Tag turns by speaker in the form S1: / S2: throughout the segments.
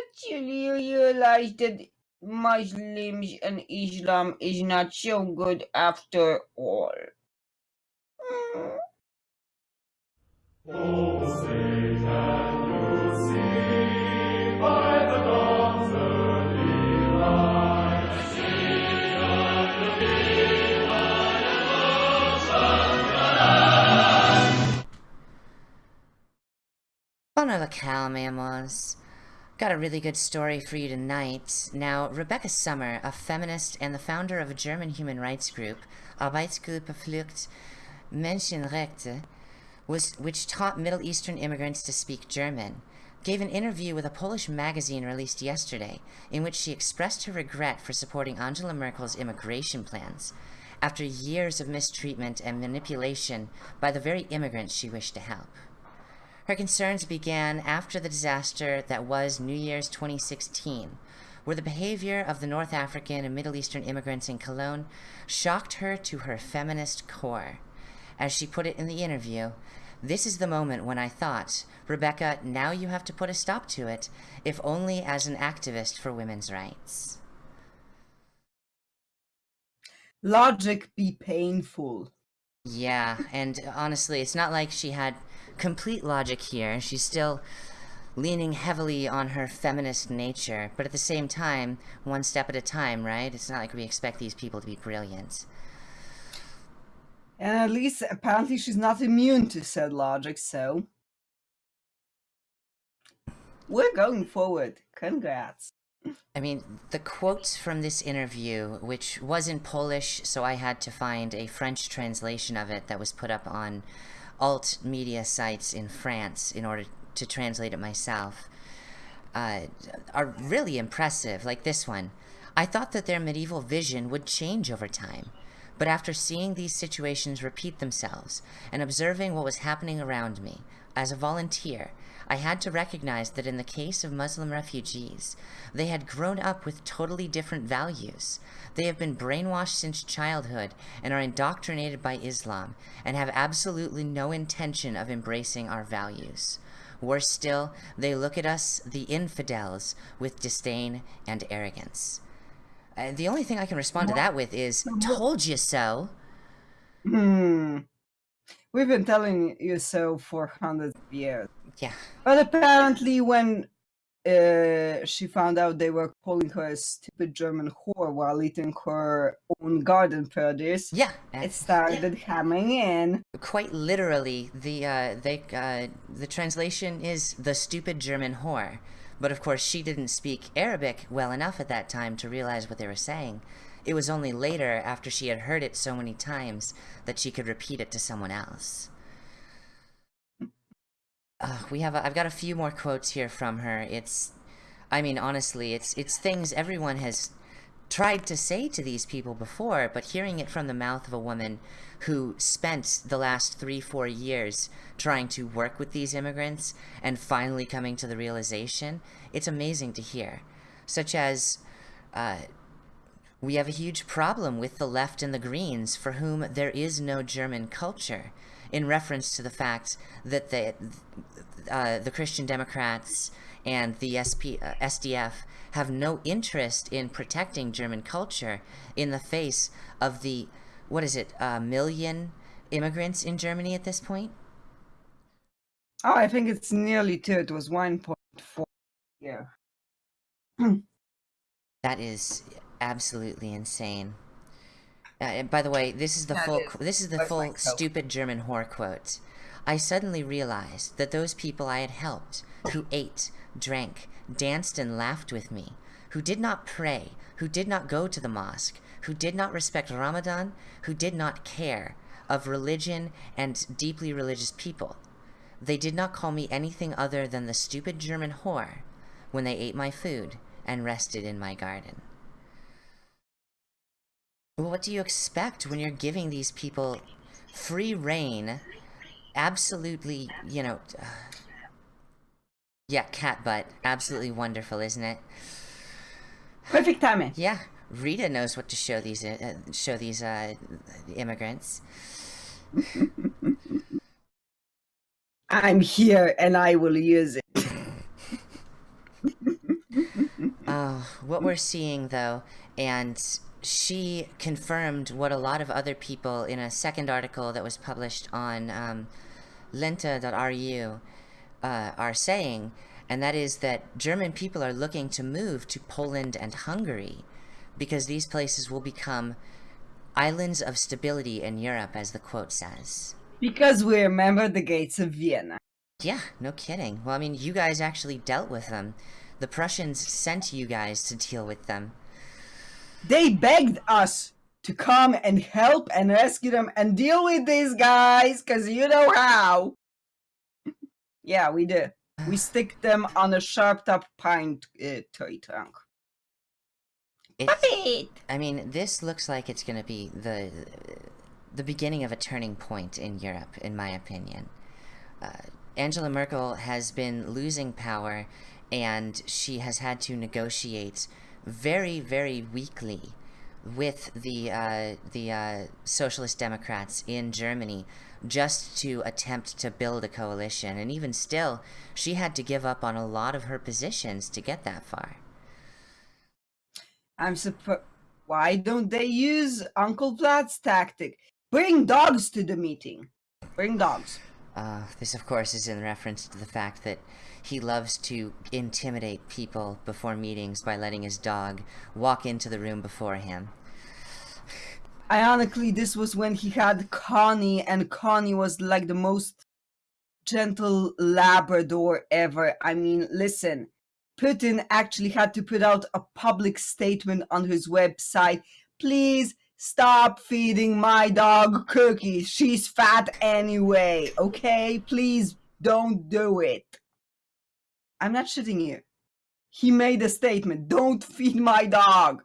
S1: actually realized that Muslims and Islam is not so good after all. Mm.
S2: Hola la calma, amors. Got a really good story for you tonight. Now, Rebecca Sommer, a feminist and the founder of a German human rights group, Arbeitsgruppe Flucht Menschenrechte, was, which taught Middle Eastern immigrants to speak German, gave an interview with a Polish magazine released yesterday in which she expressed her regret for supporting Angela Merkel's immigration plans after years of mistreatment and manipulation by the very immigrants she wished to help. Her concerns began after the disaster that was New Year's 2016, where the behavior of the North African and Middle Eastern immigrants in Cologne shocked her to her feminist core. As she put it in the interview, this is the moment when I thought, Rebecca, now you have to put a stop to it, if only as an activist for women's rights.
S1: Logic be painful.
S2: Yeah, and honestly, it's not like she had complete logic here. She's still leaning heavily on her feminist nature, but at the same time, one step at a time, right? It's not like we expect these people to be brilliant.
S1: And at least, apparently, she's not immune to said logic, so... We're going forward. Congrats.
S2: I mean, the quotes from this interview, which was in Polish, so I had to find a French translation of it that was put up on alt media sites in France in order to translate it myself, uh, are really impressive, like this one. I thought that their medieval vision would change over time, but after seeing these situations repeat themselves and observing what was happening around me, as a volunteer, I had to recognize that in the case of Muslim refugees, they had grown up with totally different values. They have been brainwashed since childhood and are indoctrinated by Islam and have absolutely no intention of embracing our values. Worse still, they look at us, the infidels, with disdain and arrogance. Uh, the only thing I can respond to that with is, told you so.
S1: Hmm. We've been telling you so for hundreds of years.
S2: Yeah.
S1: But apparently when uh, she found out they were calling her a stupid German whore while eating her own garden produce.
S2: Yeah,
S1: it started yeah. coming in.
S2: Quite literally, the uh, they uh, the translation is the stupid German whore. But of course, she didn't speak Arabic well enough at that time to realize what they were saying. It was only later, after she had heard it so many times, that she could repeat it to someone else. Uh, we have a, I've got a few more quotes here from her. It's, I mean, honestly, it's it's things everyone has tried to say to these people before, but hearing it from the mouth of a woman who spent the last three, four years trying to work with these immigrants and finally coming to the realization, it's amazing to hear. Such as, uh, we have a huge problem with the left and the Greens for whom there is no German culture in reference to the fact that the, uh, the Christian Democrats and the SP, uh, SDF have no interest in protecting German culture in the face of the, what is it, a million immigrants in Germany at this point?
S1: Oh, I think it's nearly two. It was 1.4. Yeah.
S2: that is absolutely insane. Uh, and by the way, this is the that full. Is, this is the full stupid German whore quote. I suddenly realized that those people I had helped, who ate, drank, danced, and laughed with me, who did not pray, who did not go to the mosque, who did not respect Ramadan, who did not care of religion and deeply religious people. They did not call me anything other than the stupid German whore when they ate my food and rested in my garden. Well what do you expect when you're giving these people free reign? Absolutely, you know... Uh, yeah, cat butt. Absolutely wonderful, isn't it?
S1: Perfect timing.
S2: Yeah, Rita knows what to show these uh, show these uh, immigrants.
S1: I'm here and I will use it.
S2: uh, what we're seeing, though, and she confirmed what a lot of other people in a second article that was published on um, lenta.ru uh, are saying, and that is that German people are looking to move to Poland and Hungary because these places will become islands of stability in Europe, as the quote says.
S1: Because we remember the gates of Vienna.
S2: Yeah, no kidding. Well, I mean, you guys actually dealt with them. The Prussians sent you guys to deal with them.
S1: They begged us to come and help and rescue them and deal with these guys, because you know how. yeah, we do. We stick them on a sharp top pine uh, tree trunk.
S2: It's, I mean, this looks like it's going to be the the beginning of a turning point in Europe, in my opinion. Uh, Angela Merkel has been losing power, and she has had to negotiate very, very weakly with the uh, the uh, Socialist Democrats in Germany just to attempt to build a coalition. And even still, she had to give up on a lot of her positions to get that far.
S1: I'm surprised. Why don't they use Uncle Vlad's tactic? Bring dogs to the meeting. Bring dogs.
S2: Uh, this, of course, is in reference to the fact that he loves to intimidate people before meetings by letting his dog walk into the room before him.
S1: Ironically, this was when he had Connie, and Connie was like the most gentle Labrador ever. I mean, listen, Putin actually had to put out a public statement on his website. Please stop feeding my dog cookies. She's fat anyway, okay? Please don't do it. I'm not shitting you. He made a statement. Don't feed my dog.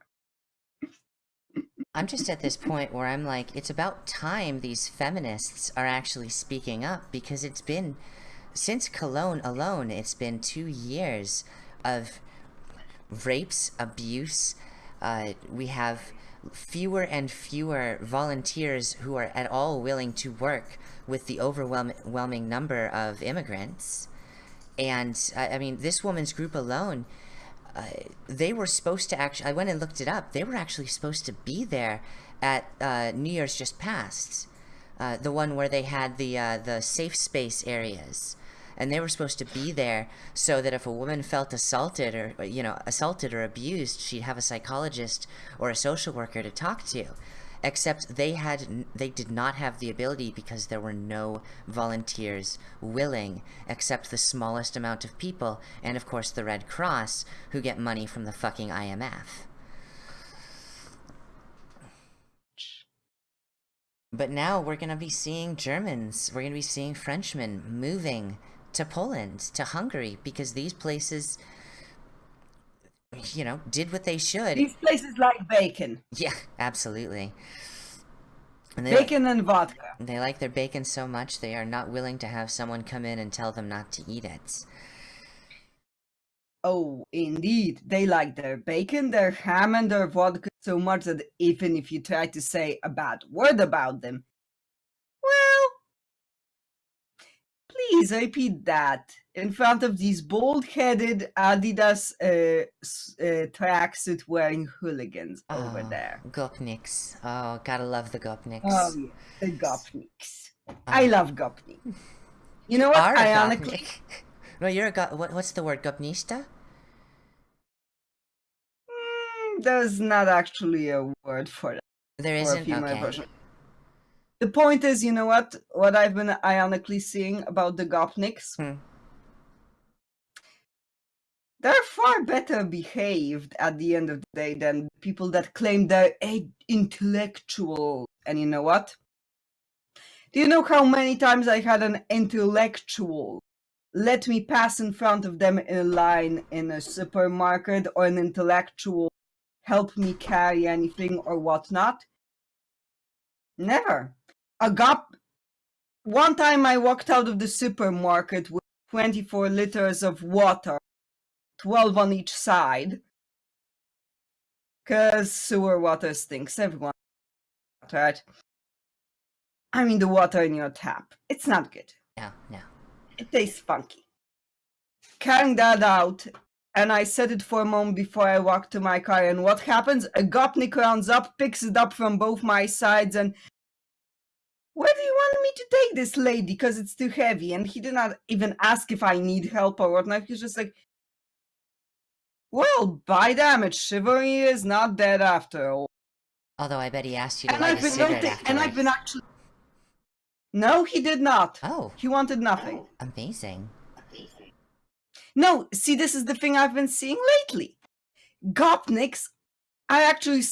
S2: I'm just at this point where I'm like, it's about time these feminists are actually speaking up because it's been, since Cologne alone, it's been two years of rapes, abuse. Uh, we have fewer and fewer volunteers who are at all willing to work with the overwhelming number of immigrants. And, I mean, this woman's group alone, uh, they were supposed to actually, I went and looked it up, they were actually supposed to be there at uh, New Year's just passed. Uh, the one where they had the uh, the safe space areas and they were supposed to be there so that if a woman felt assaulted or you know assaulted or abused she'd have a psychologist or a social worker to talk to. Except they had they did not have the ability because there were no volunteers willing except the smallest amount of people and of course the Red Cross who get money from the fucking IMF But now we're going to be seeing Germans, we're going to be seeing Frenchmen moving to Poland, to Hungary, because these places, you know, did what they should.
S1: These places like bacon.
S2: Yeah, absolutely.
S1: And bacon like, and vodka.
S2: They like their bacon so much they are not willing to have someone come in and tell them not to eat it.
S1: Oh, indeed. They like their bacon, their ham, and their vodka so much that even if you try to say a bad word about them, please repeat that in front of these bald-headed Adidas uh, uh, tracksuit wearing hooligans oh, over there.
S2: Gopniks. Oh, gotta love the Gopniks.
S1: Oh, yeah, the Gopniks. Oh. I love Gopnik. You know what?
S2: Are Ironically, no, you're a go what, What's the word? Gopnista?
S1: Mm, there's not actually a word for that.
S2: There isn't. Okay. Version
S1: the point is, you know what? What I've been ironically seeing about the Gopniks. Hmm. They're far better behaved at the end of the day than people that claim they're intellectual. And you know what? Do you know how many times I had an intellectual let me pass in front of them in a line in a supermarket or an intellectual help me carry anything or whatnot? Never a gap. One time I walked out of the supermarket with 24 liters of water, 12 on each side. Cause sewer water stinks, everyone, right? I mean the water in your tap. It's not good.
S2: No, no.
S1: It tastes funky. Carrying that out and I set it for a moment before I walk to my car. And what happens? A gopnik runs up, picks it up from both my sides, and where do you want me to take this lady? Because it's too heavy. And he did not even ask if I need help or whatnot. He's just like, well, by damage, chivalry is not dead after all.
S2: Although I bet he asked you to
S1: And
S2: light
S1: I've
S2: a cigarette
S1: and I've been actually. No, he did not.
S2: Oh,
S1: He wanted nothing.
S2: amazing. Amazing.
S1: No, see, this is the thing I've been seeing lately. Gopniks are actually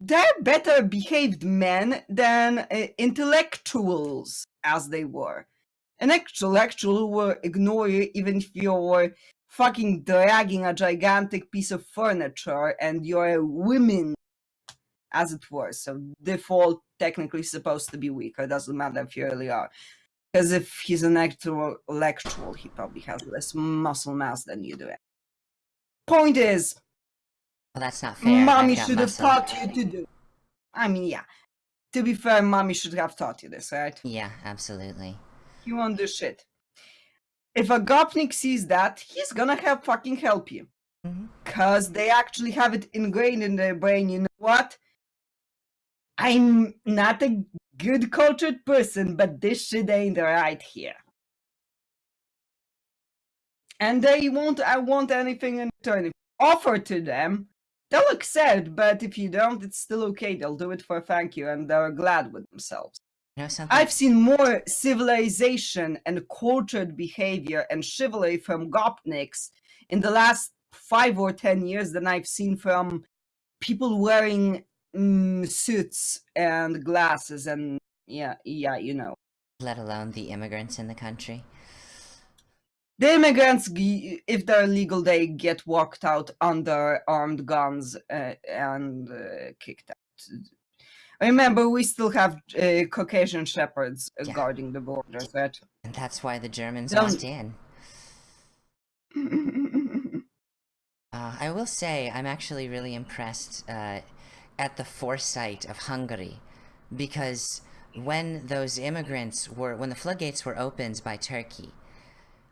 S1: they're better behaved men than uh, intellectuals as they were. An intellectual will ignore you even if you're fucking dragging a gigantic piece of furniture and you're a woman, as it were. So default technically supposed to be weaker. Doesn't matter if you really are. Because if he's an actual intellectual, he probably has less muscle mass than you do. Point is,
S2: Well, that's not fair.
S1: mommy should have taught you to do. I mean, yeah. To be fair, mommy should have taught you this, right?
S2: Yeah, absolutely.
S1: You won't do shit. If a gopnik sees that, he's gonna have fucking help you.
S2: Mm -hmm.
S1: Cause they actually have it ingrained in their brain. You know what? I'm not a good cultured person, but this shit ain't right here. And they won't I want anything in return. If offer to them, they'll accept, but if you don't, it's still okay. They'll do it for a thank you and they're glad with themselves.
S2: You know?
S1: I've seen more civilization and cultured behavior and chivalry from Gopniks in the last five or ten years than I've seen from people wearing mm, suits and glasses and yeah, yeah, you know.
S2: Let alone the immigrants in the country.
S1: The immigrants, if they're legal, they get walked out under armed guns uh, and uh, kicked out. Remember, we still have uh, Caucasian shepherds uh,
S2: Yeah.
S1: guarding the borders, right?
S2: And that's why the Germans
S1: Don't-
S2: walked in. Uh, I will say, I'm actually really impressed uh, at the foresight of Hungary, because when those immigrants were, when the floodgates were opened by Turkey,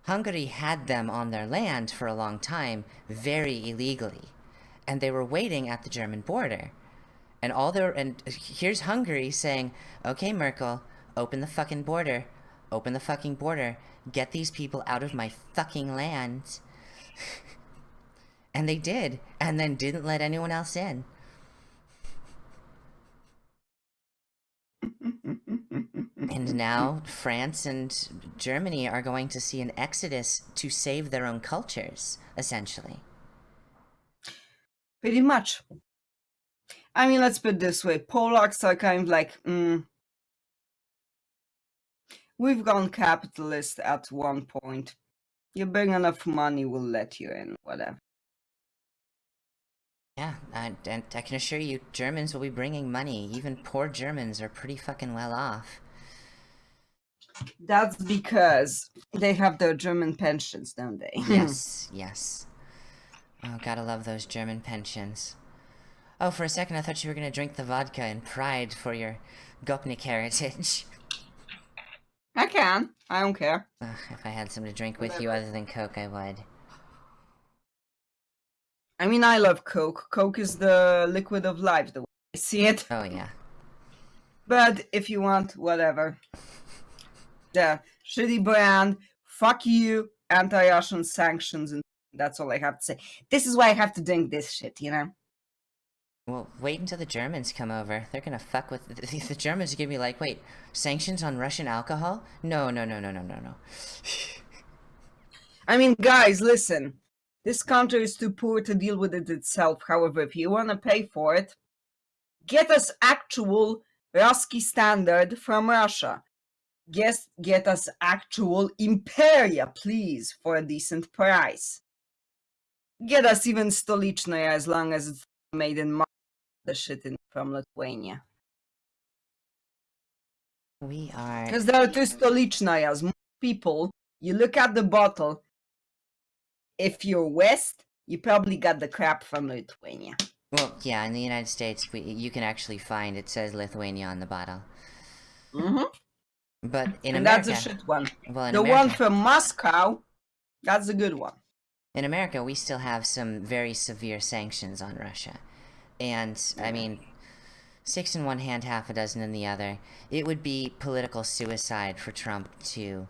S2: Hungary had them on their land for a long time, very illegally, and they were waiting at the German border. And all their and here's Hungary saying, "Okay, Merkel, open the fucking border, open the fucking border, get these people out of my fucking land." and they did, and then didn't let anyone else in. And now France and Germany are going to see an exodus to save their own cultures, essentially.
S1: Pretty much. I mean, let's put it this way Polacks are kind of like, mm, we've gone capitalist at one point. You bring enough money, we'll let you in, whatever.
S2: Yeah, I, and I can assure you, Germans will be bringing money. Even poor Germans are pretty fucking well off.
S1: That's because they have their German pensions, don't they?
S2: yes, hmm. yes. Oh, gotta love those German pensions. Oh, for a second I thought you were gonna drink the vodka in pride for your Gopnik heritage.
S1: I can. I don't care.
S2: Ugh, if I had some to drink with you other than Coke, I would.
S1: I mean, I love Coke. Coke is the liquid of life, the way I see it.
S2: Oh, yeah.
S1: But if you want, whatever. The shitty brand, fuck you, anti Russian sanctions, and that's all I have to say. This is why I have to drink this shit, you know?
S2: Well, wait until the Germans come over. They're gonna fuck with the, the Germans. Are gonna be like, wait, sanctions on Russian alcohol? No, no, no, no, no, no, no.
S1: I mean, guys, listen. This country is too poor to deal with it itself. However, if you want to pay for it, get us actual Rusky standard from Russia. Get, get us actual Imperia, please, for a decent price. Get us even Stolichnaya as long as it's made in the shit in, from Lithuania.
S2: We are.
S1: Because there are two Stolichnayas. Most people, you look at the bottle, if you're West, you probably got the crap from Lithuania.
S2: Well, yeah, in the United States, we, you can actually find it says Lithuania on the bottle.
S1: Mm-hmm.
S2: But in
S1: and
S2: America,
S1: that's a shit one.
S2: well,
S1: The
S2: America,
S1: one from Moscow, that's a good one.
S2: in America, we still have some very severe sanctions on Russia. And, I mean, six in one hand, half a dozen in the other. It would be political suicide for Trump to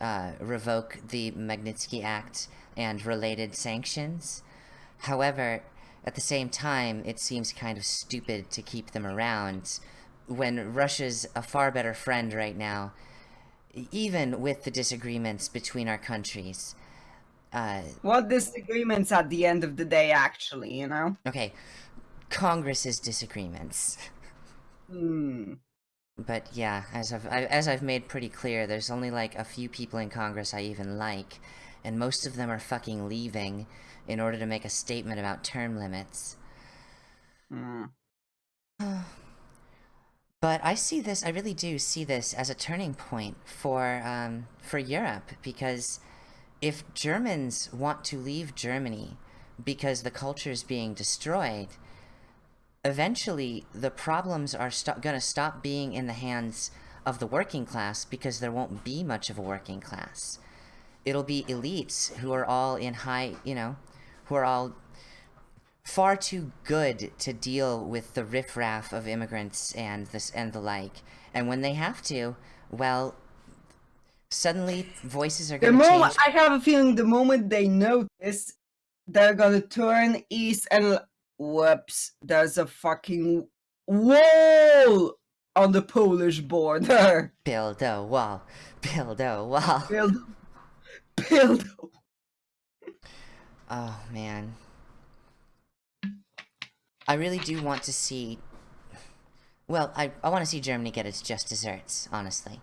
S2: uh, revoke the Magnitsky Act and related sanctions. However, at the same time, it seems kind of stupid to keep them around when Russia's a far better friend right now, even with the disagreements between our countries. Uh,
S1: What disagreements at the end of the day, actually, you know?
S2: okay, Congress's disagreements.
S1: Hmm.
S2: But yeah, as I've I, as I've made pretty clear, there's only like a few people in Congress I even like, and most of them are fucking leaving in order to make a statement about term limits.
S1: Hmm.
S2: But I see this, I really do see this as a turning point for um, for Europe because if Germans want to leave Germany because the culture is being destroyed, eventually the problems are going to stop being in the hands of the working class because there won't be much of a working class. It'll be elites who are all in high, you know, who are all far too good to deal with the riffraff of immigrants and this and the like. And when they have to, well, suddenly voices are
S1: The
S2: going to
S1: moment
S2: change.
S1: I have a feeling, the moment they notice, they're gonna turn east and whoops, there's a fucking wall on the Polish border.
S2: Build a wall, build a wall.
S1: Build, build.
S2: Oh man. I really do want to see. Well, I, I want to see Germany get its just desserts, honestly.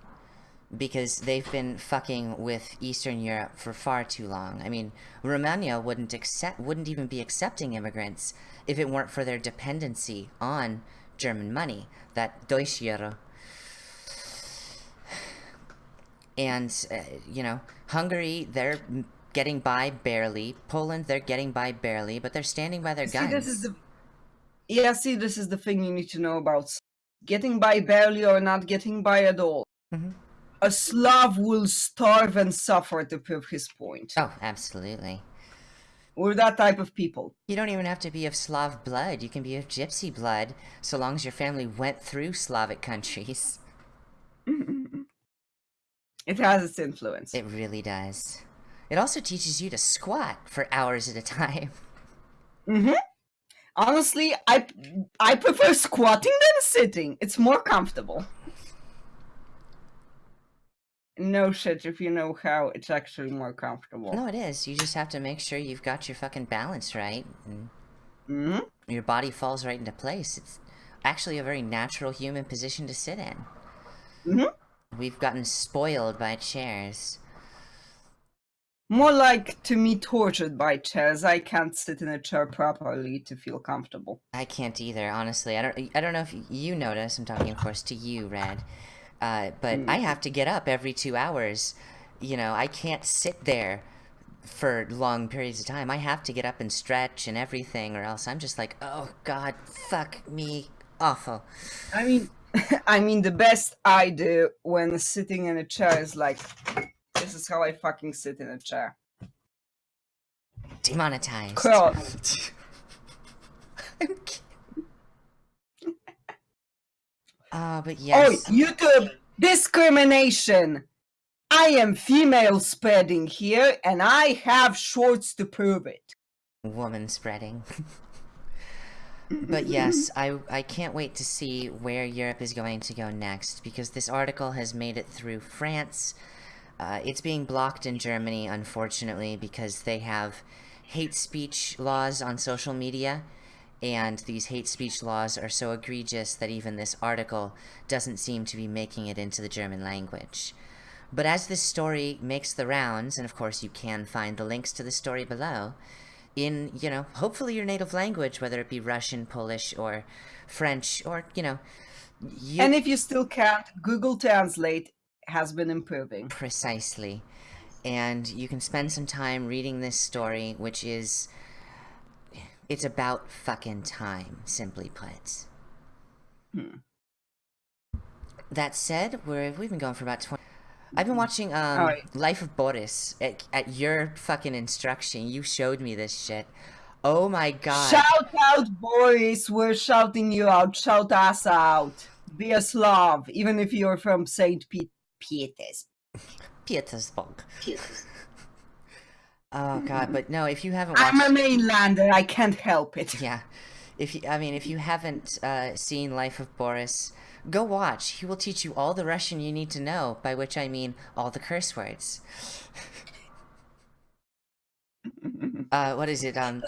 S2: Because they've been fucking with Eastern Europe for far too long. I mean, Romania wouldn't accept, wouldn't even be accepting immigrants if it weren't for their dependency on German money, that Deutsche Euro. And, uh, you know, Hungary, they're getting by barely. Poland, they're getting by barely, but they're standing by their
S1: See,
S2: guns.
S1: this is the yeah. See, this is the thing you need to know about getting by barely or not getting by at all.
S2: Mhm.
S1: A Slav will starve and suffer to prove his point.
S2: Oh, absolutely.
S1: We're that type of people.
S2: You don't even have to be of Slav blood. You can be of Gypsy blood, so long as your family went through Slavic countries.
S1: It has its influence.
S2: It really does. It also teaches you to squat for hours at a time.
S1: Mm hmm Honestly, I I prefer squatting than sitting. It's more comfortable. No shit, if you know how, it's actually more comfortable.
S2: No, it is. You just have to make sure you've got your fucking balance right, and
S1: hmm
S2: your body falls right into place. It's actually a very natural human position to sit in.
S1: Mhm.
S2: We've gotten spoiled by chairs.
S1: More like to me tortured by chairs. I can't sit in a chair properly to feel comfortable.
S2: I can't either, honestly. I don't. I don't know if you notice. I'm talking, of course, to you, Red. Uh, but I have to get up every two hours. You know, I can't sit there for long periods of time. I have to get up and stretch and everything, or else I'm just like, oh God, fuck me, awful.
S1: I mean, I mean, the best I do when sitting in a chair is like, is how I fucking sit in a chair.
S2: Demonetized.
S1: Cross.
S2: I'm kidding. Ah, but
S1: Oh. YouTube discrimination. I am female spreading here, and I have shorts to prove it.
S2: woman spreading. but yes, I I can't wait to see where Europe is going to go next because this article has made it through France. Uh, it's being blocked in Germany, unfortunately, because they have hate speech laws on social media, and these hate speech laws are so egregious that even this article doesn't seem to be making it into the German language. But as this story makes the rounds, and of course you can find the links to the story below, in, you know, hopefully your native language, whether it be Russian, Polish, or French, or, you know, you...
S1: And if you still can't, Google Translate has been improving.
S2: Precisely. And you can spend some time reading this story, which is. It's about fucking time, simply put.
S1: Hmm.
S2: That said, we're, we've been going for about 20. I've been watching um
S1: Alright.
S2: Life of Boris at, at your fucking instruction. You showed me this shit. Oh my god.
S1: Shout out, Boris. We're shouting you out. Shout us out. Be a Slav, even if you're from St. Pete. Pietes.
S2: Petersburg. Oh god, but no, if you haven't watched
S1: I'm a mainlander. I can't help it.
S2: Yeah. If you, I mean, if you haven't uh, seen Life of Boris, go watch. He will teach you all the Russian you need to know, by which I mean all the curse words. uh, what is it? Um,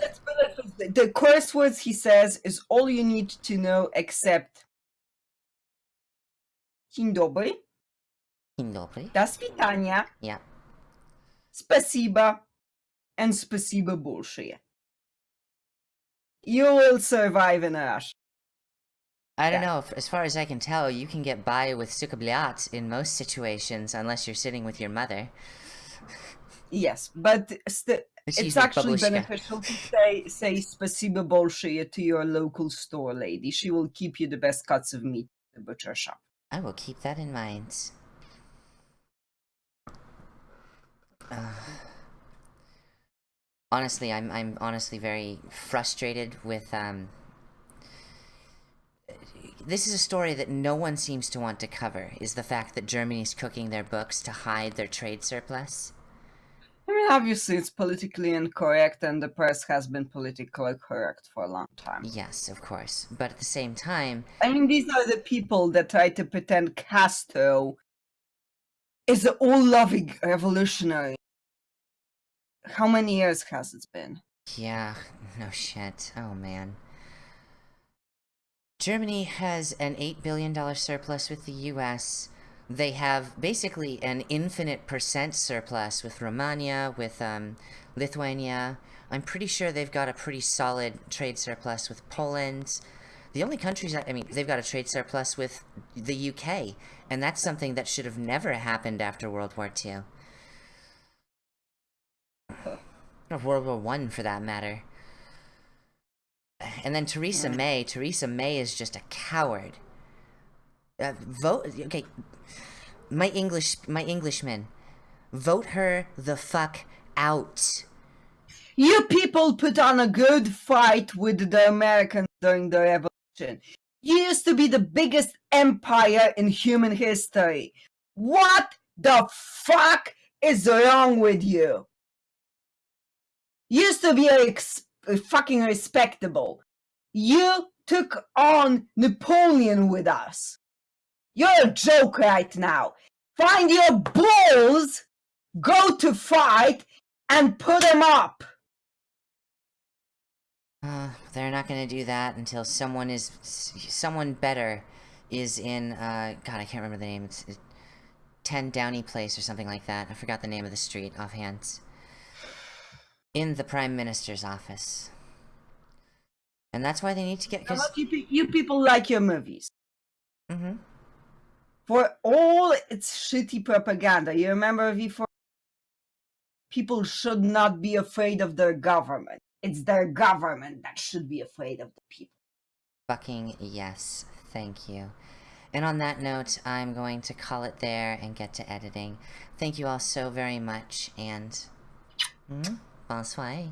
S1: The curse words he says is all you need to know except Dzień dobry,
S2: Dzień dobry.
S1: до свидания,
S2: Yeah.
S1: спасибо, and спасибо большое. You will survive in Russia.
S2: I don't
S1: Yeah.
S2: know. f- As far as I can tell, you can get by with sukabliat in most situations, unless you're sitting with your mother.
S1: Yes, but st-
S2: Excuse
S1: it's
S2: me,
S1: actually
S2: babushka.
S1: beneficial to say say спасибо большое to your local store lady. She will keep you the best cuts of meat at the butcher shop.
S2: I will keep that in mind. Uh, honestly, I'm I'm honestly very frustrated with um. This is a story that no one seems to want to cover. Is the fact that Germany's cooking their books to hide their trade surplus?
S1: I mean, obviously, it's politically incorrect, and the press has been politically correct for a long time.
S2: Yes, of course. But at the same time,
S1: I mean, these are the people that try to pretend Castro is the all-loving revolutionary. How many years has it been?
S2: Yeah, no shit. Oh man. Germany has an $8 billion surplus with the US. They have basically an infinite percent surplus with Romania, with um, Lithuania. I'm pretty sure they've got a pretty solid trade surplus with Poland. The only countries, I I mean, they've got a trade surplus with the UK, and that's something that should have never happened after World War II. Or World War One, for that matter. And then Theresa May. Theresa May is just a coward. Uh, vote. Okay, my English, my Englishman, vote her the fuck out.
S1: You people put on a good fight with the Americans during the revolution. Used to be the biggest empire in human history. What the fuck is wrong with you? Used to be fucking respectable. You took on Napoleon with us. You're a joke right now. Find your balls, go to fight, and put them up.
S2: Uh, they're not gonna do that until someone is, someone better is in, uh, God, I can't remember the name. It's, it's 10 Downey Place or something like that. I forgot the name of the street offhand. In the Prime Minister's office. And that's why they need to get, cause,
S1: You, pe- you people like your movies.
S2: mm-hmm.
S1: For all its shitty propaganda, you remember before? People should not be afraid of their government. It's their government that should be afraid of the people.
S2: Fucking yes, thank you. And on that note, I'm going to call it there and get to editing. Thank you all so very much, and... Mm, bonsoir.